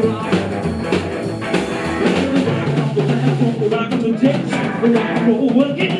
Rock on the decks, rock work roll again.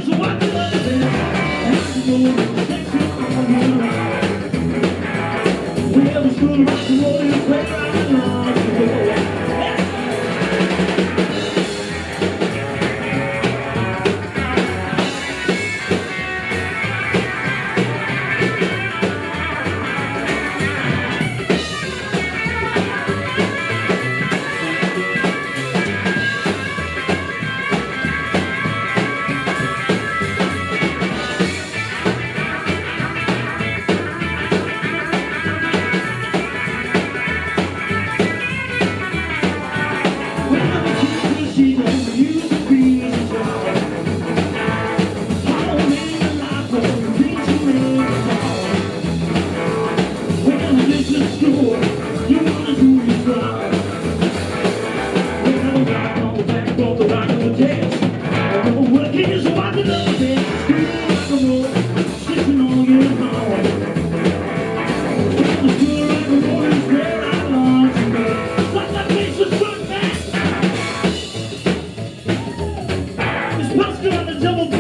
Let's get on the double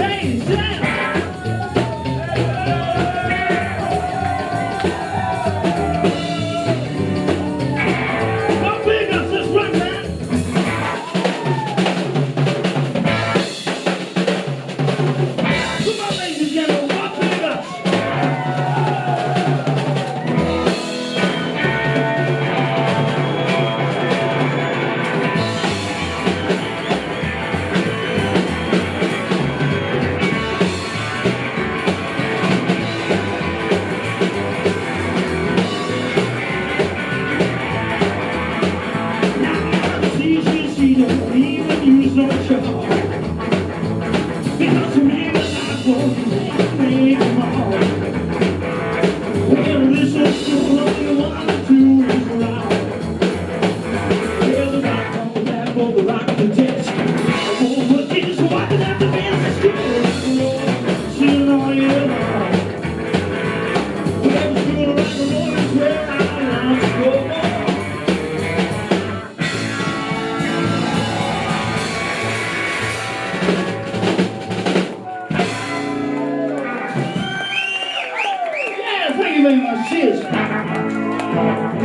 스트레치 Jesus.